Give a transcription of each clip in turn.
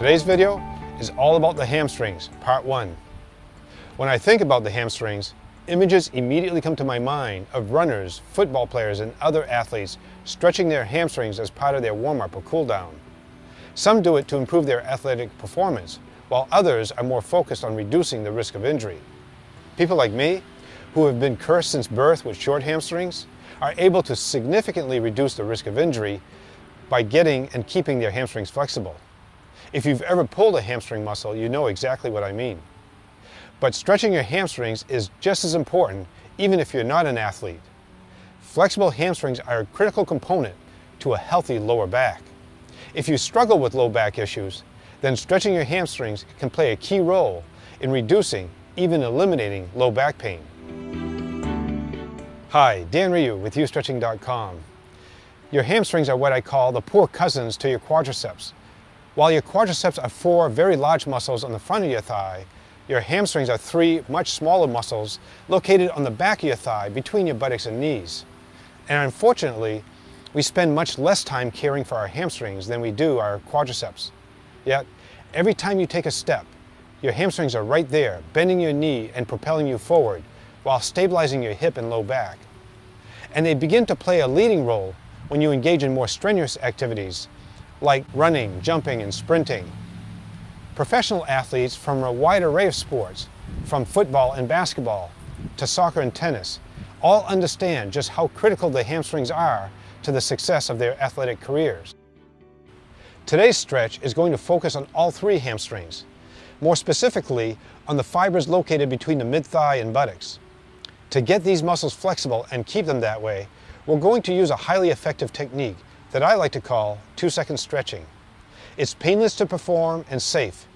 Today's video is all about the hamstrings, part one. When I think about the hamstrings, images immediately come to my mind of runners, football players, and other athletes stretching their hamstrings as part of their warm-up or cool-down. Some do it to improve their athletic performance, while others are more focused on reducing the risk of injury. People like me, who have been cursed since birth with short hamstrings, are able to significantly reduce the risk of injury by getting and keeping their hamstrings flexible. If you've ever pulled a hamstring muscle, you know exactly what I mean. But stretching your hamstrings is just as important, even if you're not an athlete. Flexible hamstrings are a critical component to a healthy lower back. If you struggle with low back issues, then stretching your hamstrings can play a key role in reducing, even eliminating low back pain. Hi, Dan Ryu with YouStretching.com. Your hamstrings are what I call the poor cousins to your quadriceps. While your quadriceps are four very large muscles on the front of your thigh, your hamstrings are three much smaller muscles located on the back of your thigh between your buttocks and knees. And unfortunately, we spend much less time caring for our hamstrings than we do our quadriceps. Yet, every time you take a step, your hamstrings are right there, bending your knee and propelling you forward, while stabilizing your hip and low back. And they begin to play a leading role when you engage in more strenuous activities, like running, jumping, and sprinting. Professional athletes from a wide array of sports, from football and basketball to soccer and tennis, all understand just how critical the hamstrings are to the success of their athletic careers. Today's stretch is going to focus on all three hamstrings, more specifically on the fibers located between the mid-thigh and buttocks. To get these muscles flexible and keep them that way, we're going to use a highly effective technique that I like to call two-second stretching. It's painless to perform and safe,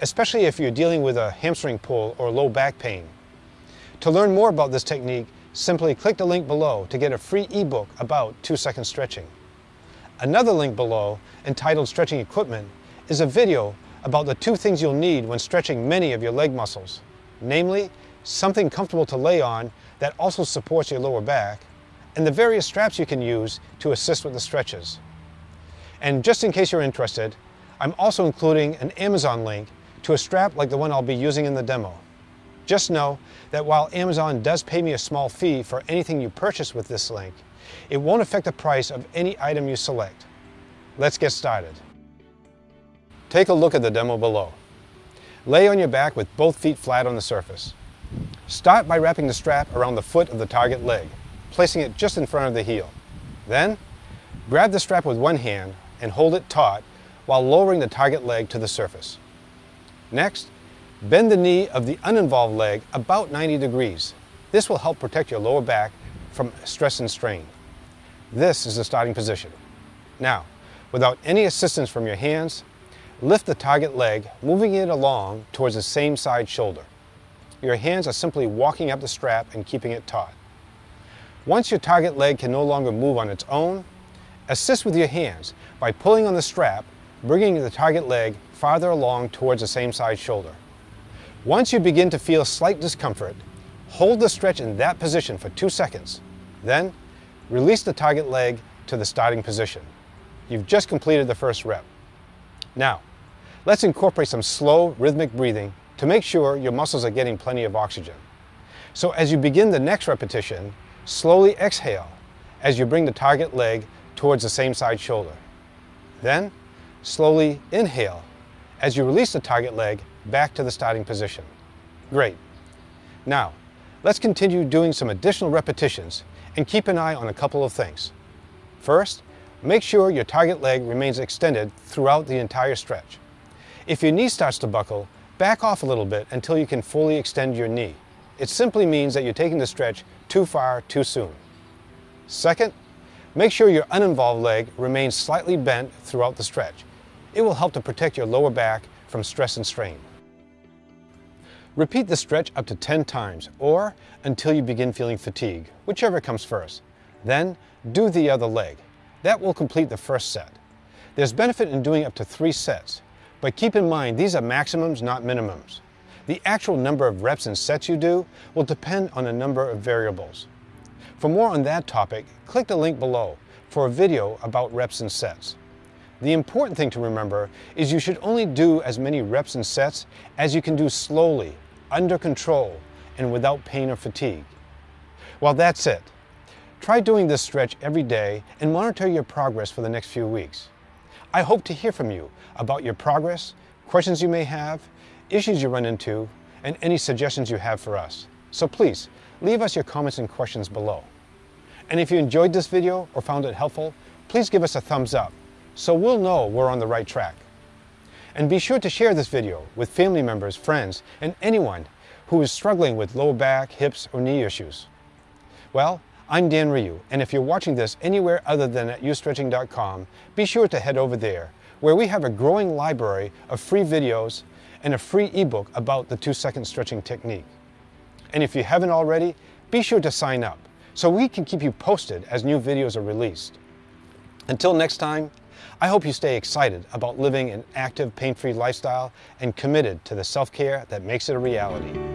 especially if you're dealing with a hamstring pull or low back pain. To learn more about this technique, simply click the link below to get a free ebook about two-second stretching. Another link below, entitled Stretching Equipment, is a video about the two things you'll need when stretching many of your leg muscles, namely, something comfortable to lay on that also supports your lower back, and the various straps you can use to assist with the stretches. And just in case you're interested, I'm also including an Amazon link to a strap like the one I'll be using in the demo. Just know that while Amazon does pay me a small fee for anything you purchase with this link, it won't affect the price of any item you select. Let's get started. Take a look at the demo below. Lay on your back with both feet flat on the surface. Start by wrapping the strap around the foot of the target leg placing it just in front of the heel. Then, grab the strap with one hand and hold it taut while lowering the target leg to the surface. Next, bend the knee of the uninvolved leg about 90 degrees. This will help protect your lower back from stress and strain. This is the starting position. Now, without any assistance from your hands, lift the target leg, moving it along towards the same side shoulder. Your hands are simply walking up the strap and keeping it taut. Once your target leg can no longer move on its own, assist with your hands by pulling on the strap, bringing the target leg farther along towards the same side shoulder. Once you begin to feel slight discomfort, hold the stretch in that position for two seconds. Then, release the target leg to the starting position. You've just completed the first rep. Now, let's incorporate some slow, rhythmic breathing to make sure your muscles are getting plenty of oxygen. So as you begin the next repetition, Slowly exhale as you bring the target leg towards the same side shoulder. Then, slowly inhale as you release the target leg back to the starting position. Great. Now, let's continue doing some additional repetitions and keep an eye on a couple of things. First, make sure your target leg remains extended throughout the entire stretch. If your knee starts to buckle, back off a little bit until you can fully extend your knee. It simply means that you're taking the stretch too far too soon. Second, make sure your uninvolved leg remains slightly bent throughout the stretch. It will help to protect your lower back from stress and strain. Repeat the stretch up to 10 times or until you begin feeling fatigue, whichever comes first. Then do the other leg. That will complete the first set. There's benefit in doing up to three sets, but keep in mind these are maximums, not minimums. The actual number of reps and sets you do will depend on a number of variables. For more on that topic, click the link below for a video about reps and sets. The important thing to remember is you should only do as many reps and sets as you can do slowly, under control, and without pain or fatigue. Well, that's it. Try doing this stretch every day and monitor your progress for the next few weeks. I hope to hear from you about your progress, questions you may have, issues you run into, and any suggestions you have for us. So please, leave us your comments and questions below. And if you enjoyed this video or found it helpful, please give us a thumbs up so we'll know we're on the right track. And be sure to share this video with family members, friends, and anyone who is struggling with low back, hips, or knee issues. Well, I'm Dan Ryu, and if you're watching this anywhere other than at youstretching.com, be sure to head over there, where we have a growing library of free videos and a free ebook about the two-second stretching technique. And if you haven't already, be sure to sign up so we can keep you posted as new videos are released. Until next time, I hope you stay excited about living an active, pain-free lifestyle and committed to the self-care that makes it a reality.